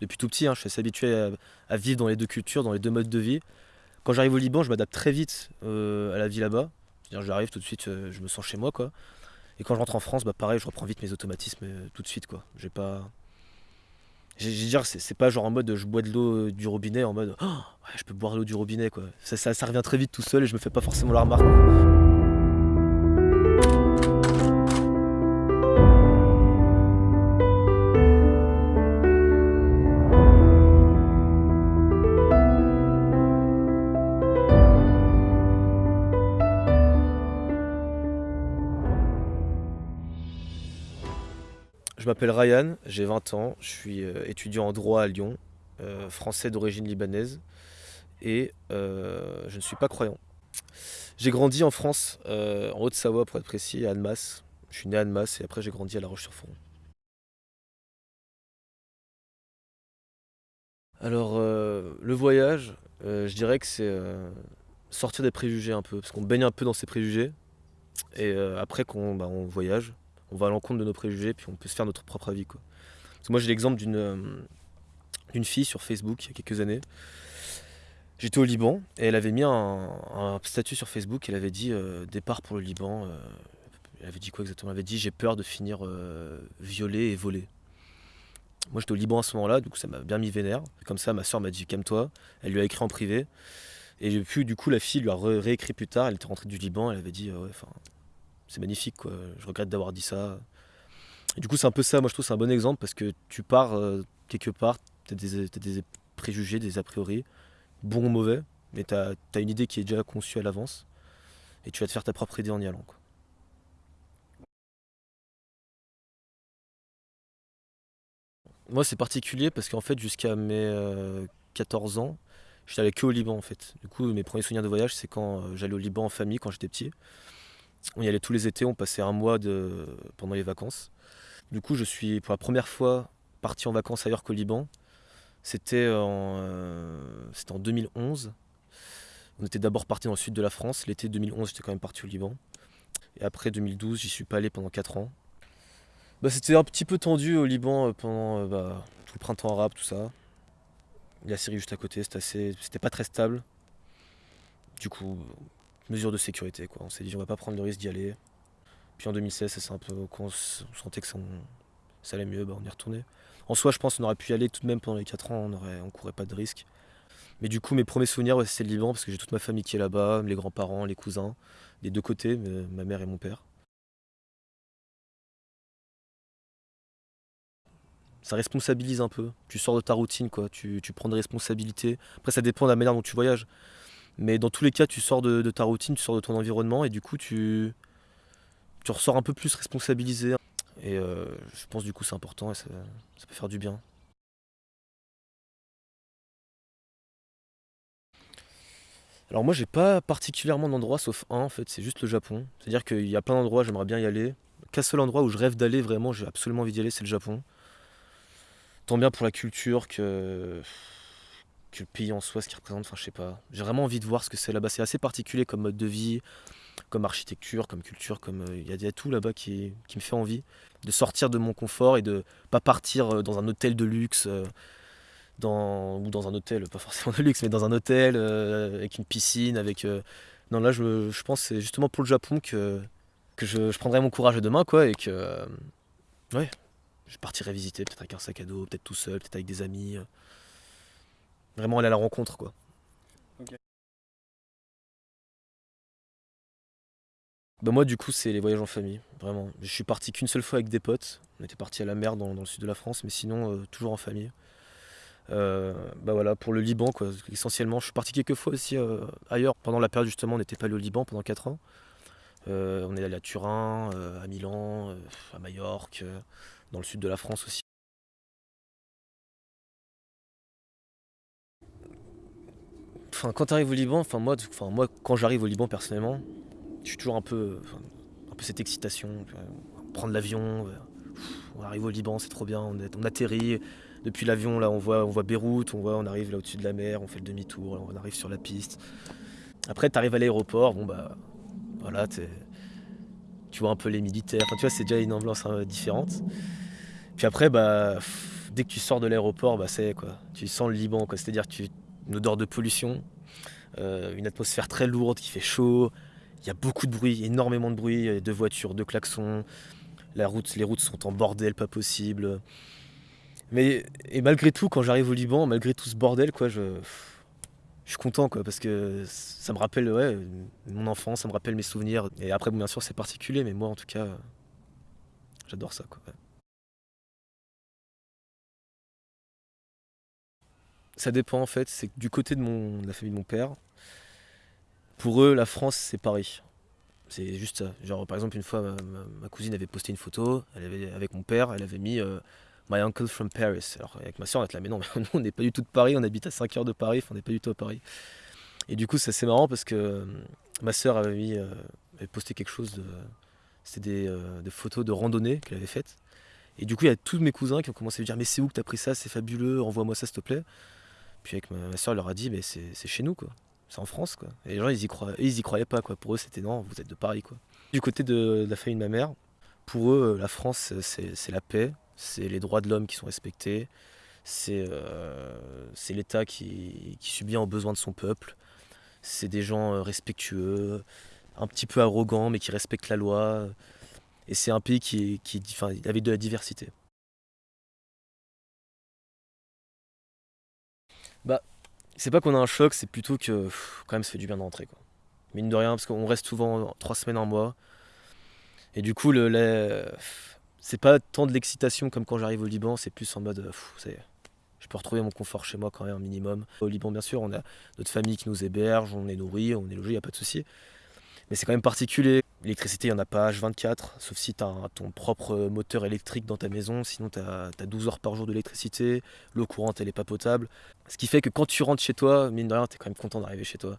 Depuis tout petit, hein, je suis assez habitué à, vivre dans les deux cultures, dans les deux modes de vie. Quand j'arrive au Liban, je m'adapte très vite euh, à la vie là-bas. J'arrive tout de suite, euh, je me sens chez moi. Et quand je rentre en France, bah pareil, je reprends vite mes automatismes euh, tout de suite. quoi. J'ai pas. J'ai dire, c'est pas genre en mode je bois de l'eau du robinet, en mode oh, je peux boire l'eau du robinet. quoi. Ça, revient très vite tout seul et je me fais pas forcément la remarque. Je m'appelle Ryan, j'ai 20 ans, je suis euh, étudiant en droit à Lyon, euh, français d'origine libanaise et euh, je ne suis pas croyant. J'ai grandi en France, en Haute-Savoie pour être précis, à Annemasse. Je suis né à Annemasse et après j'ai grandi à La Roche-sur-Foron. Alors le voyage, je dirais que c'est sortir des préjugés un peu, parce qu'on baigne un peu dans ces préjugés et après qu'on bah, voyage, on va à l'encontre de nos préjugés, puis on peut se faire notre propre avis. Quoi. moi j'ai l'exemple d'une euh, fille sur Facebook il y a quelques années. J'étais au Liban et elle avait mis un, statut sur Facebook, elle avait dit euh, départ pour le Liban. Euh, elle avait dit quoi exactement? Elle avait dit j'ai peur de finir violée et volée. Moi j'étais au Liban à ce moment-là, donc ça m'a bien mis vénère. Comme ça ma soeur m'a dit calme-toi, elle lui a écrit en privé. Et puis du coup la fille lui a réécrit plus tard, elle était rentrée du Liban, elle avait dit ouais enfin c'est magnifique. Je regrette d'avoir dit ça. Du coup, c'est un peu ça. Moi, je trouve c'est un bon exemple parce que tu pars euh, quelque part, tu as, des préjugés, des a priori, bons ou mauvais, mais tu as, une idée qui est déjà conçue à l'avance et tu vas te faire ta propre idée en y allant. Moi, c'est particulier parce qu'en fait, jusqu'à mes 14 euh, ans, j'étais allé que au Liban en fait. Du coup, mes premiers souvenirs de voyage, c'est quand euh, j'allais au Liban en famille quand j'étais petit. On y allait tous les étés, on passait un mois de... pendant les vacances. Du coup, je suis pour la première fois parti en vacances ailleurs qu'au Liban. C'était en, euh, en 2011. On était d'abord parti dans le sud de la France. L'été 2011, j'étais quand même parti au Liban. Et après 2012, j'y suis pas allé pendant 4 ans. Bah, c'était un petit peu tendu au Liban euh, pendant euh, bah, tout le printemps arabe, tout ça. La Syrie juste à côté, c'était assez... c'était pas très stable. Du coup, mesure de sécurité. Quoi. On s'est dit on va pas prendre le risque d'y aller. Puis en 2016, c'est un peu on sentait que ça, allait mieux, bah, on y retourné. En soi, je pense qu'on aurait pu y aller tout de même pendant les 4 ans, on aurait, on courait pas de risque. Mais du coup, mes premiers souvenirs, c'est le Liban, parce que j'ai toute ma famille qui est là-bas, les grands-parents, les cousins, des deux côtés, ma mère et mon père. ça responsabilise un peu. Tu sors de ta routine, quoi. Tu, tu, prends des responsabilités. Après, ça dépend de la manière dont tu voyages. Mais dans tous les cas, tu sors de, ta routine, tu sors de ton environnement et du coup, tu, tu ressors un peu plus responsabilisé. Et euh, je pense du coup c'est important et ça, peut faire du bien. Alors moi j'ai pas particulièrement d'endroit sauf un en fait, c'est juste le Japon. C'est-à-dire qu'il y a plein d'endroits, j'aimerais bien y aller. Qu'un seul endroit où je rêve d'aller vraiment, j'ai absolument envie d'y aller, c'est le Japon. Tant bien pour la culture que le pays en soi, ce qu'il représente, enfin je sais pas. J'ai vraiment envie de voir ce que c'est là-bas. C'est assez particulier comme mode de vie, comme architecture, comme culture, comme euh, il y, a tout là-bas qui, me fait envie de sortir de mon confort et de pas partir euh, dans un hôtel de luxe. Euh, ou dans un hôtel, pas forcément de luxe, mais dans un hôtel avec une piscine, avec... Non là je, je pense c'est justement pour le Japon que, que je, je prendrai mon courage demain quoi et que... ouais, je partirai visiter peut-être avec un sac à dos, peut-être tout seul, peut-être avec des amis. Vraiment aller à la rencontre, quoi. Bah moi du coup c'est les voyages en famille, vraiment. Je suis parti qu'une seule fois avec des potes. On était parti à la mer dans, le sud de la France, mais sinon euh, toujours en famille. Euh, bah voilà, pour le Liban quoi, essentiellement. Je suis parti quelques fois aussi euh, ailleurs. Pendant la période justement on n'était pas allé au Liban pendant 4 ans. on est allé à Turin, à Milan, à Majorque, dans le sud de la France aussi. Quand tu arrives au Liban, moi, quand j'arrive au Liban personnellement, je suis toujours un peu, cette excitation, prendre l'avion, on arrive au Liban, c'est trop bien, on, atterrit. Depuis l'avion, là, on voit, Beyrouth, on arrive là au-dessus de la mer, on fait le demi-tour, on arrive sur la piste. Après, tu arrives à l'aéroport, bon bah, voilà, tu vois un peu les militaires. Tu vois, c'est déjà une ambiance hein, différente. Puis après, bah, dès que tu sors de l'aéroport, bah c'est quoi, tu sens le Liban. C'est-à-dire tu une odeur de pollution, euh, une atmosphère très lourde qui fait chaud. Il y a beaucoup de bruit, énormément de bruit, de voitures, de klaxons. La route, les routes sont en bordel, pas possible. Mais et malgré tout, quand j'arrive au Liban, malgré tout ce bordel, quoi, je, je suis content, quoi, parce que ça me rappelle, mon enfance, ça me rappelle mes souvenirs. Et après, bien sûr, c'est particulier, mais moi, en tout cas, j'adore ça. Ça dépend en fait, c'est du côté de, la famille de mon père, pour eux la France c'est Paris. C'est juste ça. Genre par exemple une fois ma, cousine avait posté une photo, elle avait, avec mon père, elle avait mis euh, My uncle from Paris. Alors avec ma soeur on était là mais non, nous on n'est pas du tout de Paris, on habite à 5 heures de Paris, on n'est pas du tout à Paris. Et du coup c'est assez marrant parce que euh, ma soeur euh, avait posté quelque chose. C'était des, photos de randonnée qu'elle avait faites. Et du coup, il y a tous mes cousins qui ont commencé à me dire Mais c'est où que t'as pris ça? C'est fabuleux, envoie-moi ça s'il te plaît. Puis avec ma, soeur, elle leur a dit, mais c'est chez nous, quoi. C'est en France, quoi. Et les gens, ils y, croyaient, ils y croyaient pas, quoi. Pour eux, c'était non, vous êtes de Paris, quoi. Du côté de, la famille de ma mère, pour eux, la France, c'est la paix, c'est les droits de l'homme qui sont respectés, c'est euh, l'État qui, qui subvient aux besoins de son peuple, c'est des gens euh, respectueux, un petit peu arrogants, mais qui respectent la loi. Et c'est un pays qui, qui avec de la diversité. Bah, c'est pas qu'on a un choc, c'est plutôt que quand même ça fait du bien d'entrer quoi. Mine de rien, parce qu'on reste souvent trois semaines, un mois. Et du coup, le, c'est pas tant de l'excitation comme quand j'arrive au Liban, c'est plus en mode, je peux retrouver mon confort chez moi quand même un minimum. Au Liban, bien sûr, on a notre famille qui nous héberge, on est nourri, on est logé, y a pas de souci. Mais c'est quand même particulier. L'électricité, il n'y en a pas H24, sauf si tu as ton propre moteur électrique dans ta maison, sinon tu as, 12 heures par jour d'électricité, l'eau courante, elle n'est pas potable. Ce qui fait que quand tu rentres chez toi, mine de rien, tu es quand même content d'arriver chez toi.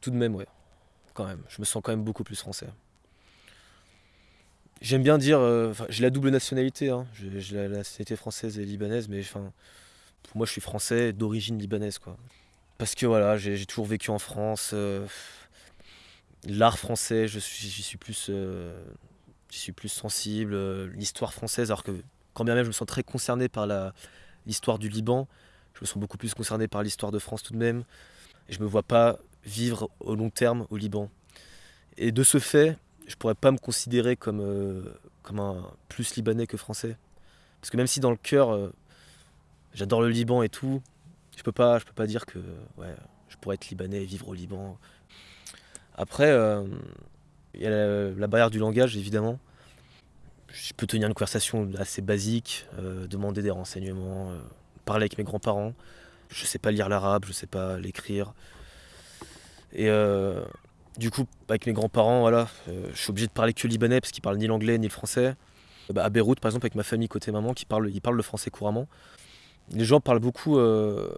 Tout de même, ouais, quand même. Je me sens quand même beaucoup plus français. J'aime bien dire, euh, j'ai la double nationalité, hein. j'ai la nationalité française et libanaise, mais enfin, pour moi je suis français d'origine libanaise. quoi. Parce que voilà, j'ai toujours vécu en France. Euh, l'art français, j'y suis, suis, plus, euh, suis plus sensible. Euh, l'histoire française, alors que quand bien même je me sens très concerné par l'histoire du Liban, je me sens beaucoup plus concerné par l'histoire de France tout de même. Et je me vois pas vivre au long terme au Liban. Et de ce fait, je pourrais pas me considérer comme, comme un plus libanais que français. Parce que même si dans le cœur, j'adore le Liban et tout, je peux pas, je peux pas dire que ouais, je pourrais être libanais et vivre au Liban. Après, euh, il y a la, barrière du langage, évidemment. Je peux tenir une conversation assez basique, euh, demander des renseignements, euh, parler avec mes grands-parents. Je sais pas lire l'arabe, je sais pas l'écrire. Et du coup, avec mes grands-parents, voilà, je suis obligé de parler que libanais parce qu'ils parlent ni l'anglais ni le français. Bah, à Beyrouth, par exemple, avec ma famille côté maman, qui parle, ils parlent le français couramment les gens parlent beaucoup euh,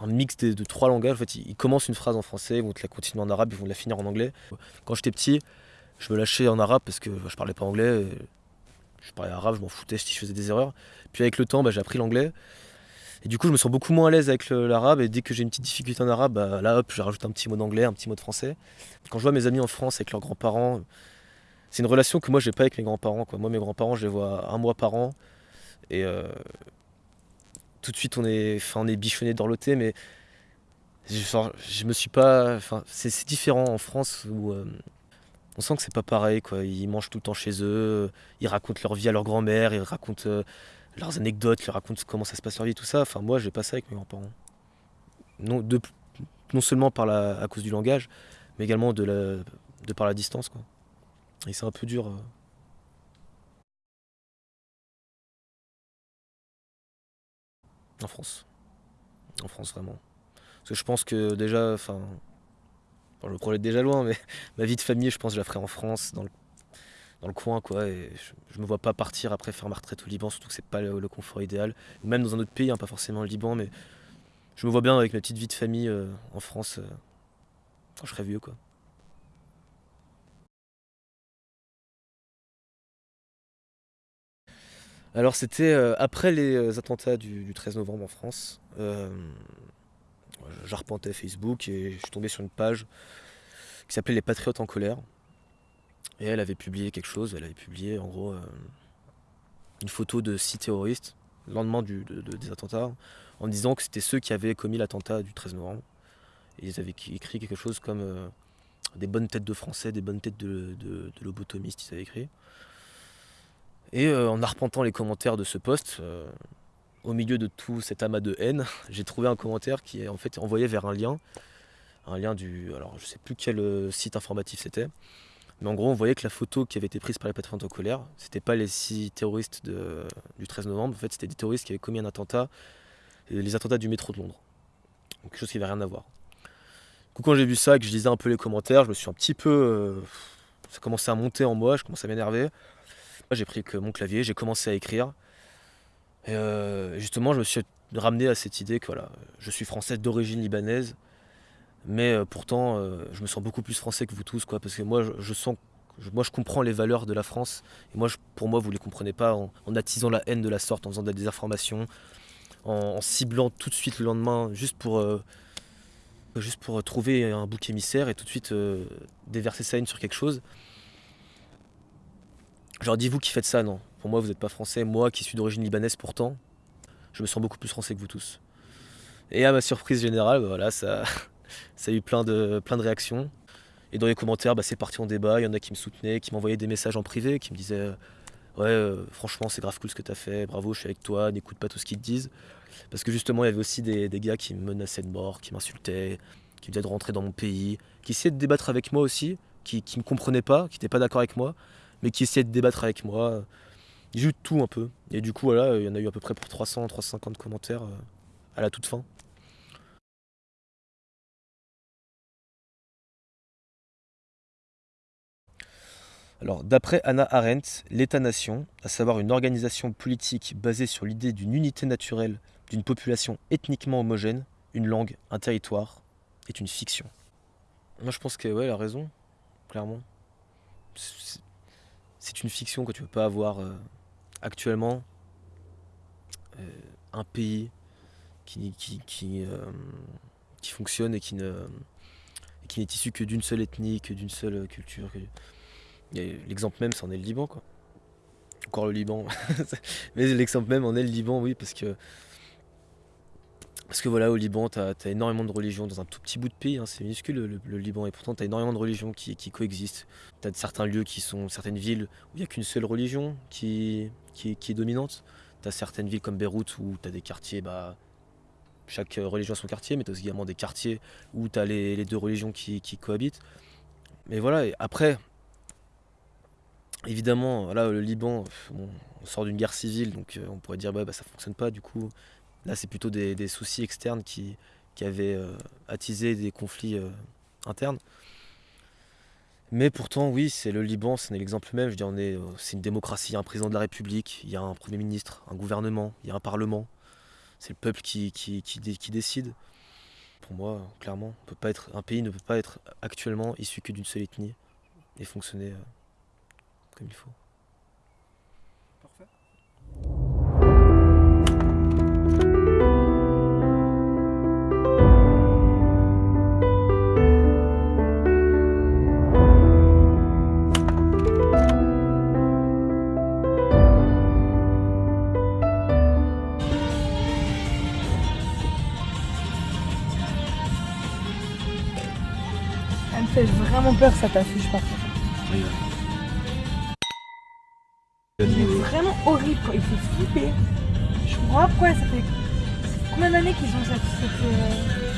un mix de, trois langages. En fait, ils, commencent une phrase en français, ils vont te la continuer en arabe, ils vont la finir en anglais. Quand j'étais petit, je me lâchais en arabe parce que je parlais pas anglais. Je parlais arabe, je m'en foutais si je faisais des erreurs. Puis avec le temps, bah, j'ai appris l'anglais. Et du coup, je me sens beaucoup moins à l'aise avec l'arabe. Et dès que j'ai une petite difficulté en arabe, bah, là, hop, je rajoute un petit mot d'anglais, un petit mot de français. Quand je vois mes amis en France avec leurs grands-parents, c'est une relation que moi, j'ai pas avec mes grands-parents. Moi, mes grands-parents, je les vois un mois par an. Euh, tout de suite on est, enfin, on est bichonné dans l'OT, mais je, me suis pas. Enfin, c'est différent en France où euh, on sent que c'est pas pareil. Quoi. Ils mangent tout le temps chez eux, ils racontent leur vie à leur grand-mère, ils racontent euh, leurs anecdotes, ils racontent comment ça se passe leur vie, tout ça. Enfin, moi, j'ai pas ça avec mes grands-parents. Non, non seulement par la, à cause du langage, mais également de, la, de par la distance. Quoi. Et c'est un peu dur. Euh, En France. En France, vraiment. Parce que je pense que déjà, enfin. je me projette déjà loin, mais ma vie de famille, je pense que je la ferai en France, dans le, dans le coin, quoi. Et je, ne me vois pas partir après faire ma retraite au Liban, surtout que c'est pas le, confort idéal. Même dans un autre pays, hein, pas forcément le Liban, mais je me vois bien avec ma petite vie de famille euh, en France euh, quand je serai vieux, quoi. Alors c'était euh, après les euh, attentats du, 13 novembre en France. Euh, J'arpentais Facebook et je suis tombé sur une page qui s'appelait Les Patriotes en colère. Et elle avait publié quelque chose, elle avait publié en gros une photo de six terroristes le lendemain des attentats en disant que c'était ceux qui avaient commis l'attentat du 13 novembre. Et ils avaient écrit quelque chose comme des bonnes têtes de français, des bonnes têtes de lobotomistes, ils avaient écrit. Et euh, en arpentant les commentaires de ce post, euh, au milieu de tout cet amas de haine, j'ai trouvé un commentaire qui est en fait envoyé vers un lien. Un lien du. Alors je sais plus quel euh, site informatif c'était. Mais en gros, on voyait que la photo qui avait été prise par les patriotes en colère, c'était pas les six terroristes du 13 novembre, en fait c'était des terroristes qui avaient commis un attentat, les attentats du métro de Londres. Donc, quelque chose qui n'avait rien à voir. Du coup, quand j'ai vu ça et que je lisais un peu les commentaires, je me suis un petit peu. ça commençait à monter en moi, je commençais à m'énerver. J'ai pris que mon clavier, j'ai commencé à écrire. Et euh, justement, je me suis ramené à cette idée que voilà, je suis français d'origine libanaise, mais euh, pourtant, euh, je me sens beaucoup plus français que vous tous, quoi, parce que moi, je, sens, moi, je comprends les valeurs de la France, et moi, pour moi, vous les comprenez pas en, attisant la haine de la sorte, en faisant des désinformations, en, en, ciblant tout de suite le lendemain, juste pour, juste pour trouver un bouc émissaire et tout de suite déverser sa haine sur quelque chose. Genre, dis vous qui faites ça, non. Pour moi, vous n'êtes pas français. Moi, qui suis d'origine libanaise pourtant, je me sens beaucoup plus français que vous tous. Et à ma surprise générale, bah voilà, ça, ça a eu plein de, réactions. Et dans les commentaires, bah, c'est parti en débat. Il y en a qui me soutenaient, qui m'envoyaient des messages en privé, qui me disaient Ouais, euh, franchement, c'est grave cool ce que tu as fait, bravo, je suis avec toi, n'écoute pas tout ce qu'ils te disent. Parce que justement, il y avait aussi des, des gars qui me menaçaient de mort, qui m'insultaient, qui me disaient de rentrer dans mon pays, qui essayaient de débattre avec moi aussi, qui ne me comprenaient pas, qui n'étaient pas d'accord avec moi, mais qui essayaient de débattre avec moi. J'ai eu tout un peu. Et du coup, voilà, il y en a eu à peu près pour 300, 350 commentaires euh, à la toute fin. Alors, d'après Anna Arendt, l'État-nation, à savoir une organisation politique basée sur l'idée d'une unité naturelle d'une population ethniquement homogène, une langue, un territoire, est une fiction. Moi, je pense qu'elle ouais, a raison, clairement c'est une fiction que tu peux pas avoir euh, actuellement. Euh, un pays euh, qui, fonctionne et qui ne qui n'est issu que d'une seule ethnie, que d'une seule culture. L'exemple même, c'en est le Liban, quoi. Encore le Liban. Mais l'exemple même en est le Liban, oui, parce que parce que voilà, au Liban, tu as, énormément de religions dans un tout petit bout de pays, hein, c'est minuscule le, Liban, et pourtant tu as énormément de religions qui, coexistent. Tu as certains lieux qui sont, certaines villes où il n'y a qu'une seule religion qui, est dominante. Tu as certaines villes comme Beyrouth où tu as des quartiers, bah, chaque religion a son quartier, mais tu également des quartiers où tu les, deux religions qui, cohabitent. Mais voilà, après, évidemment, là, le Liban, on sort d'une guerre civile, donc euh, on pourrait dire bah, bah ça fonctionne pas, du coup, Là, c'est plutôt des, soucis externes qui, avaient euh, attisé des conflits euh, internes. Mais pourtant, oui, c'est le Liban, c'est l'exemple même. Je dis, est, euh, c'est une démocratie, il y a un président de la République, il y a un premier ministre, un gouvernement, il y a un parlement. C'est le peuple qui, qui, décide. Pour moi, clairement, peut pas être, un pays ne peut pas être actuellement issu que d'une seule ethnie et fonctionner comme il faut. Fait vraiment peur cette affiche par contre. Oui, vraiment horrible quand il fait flipper. Je comprends pas pourquoi ça fait combien d'années qu'ils ont cette, cette euh...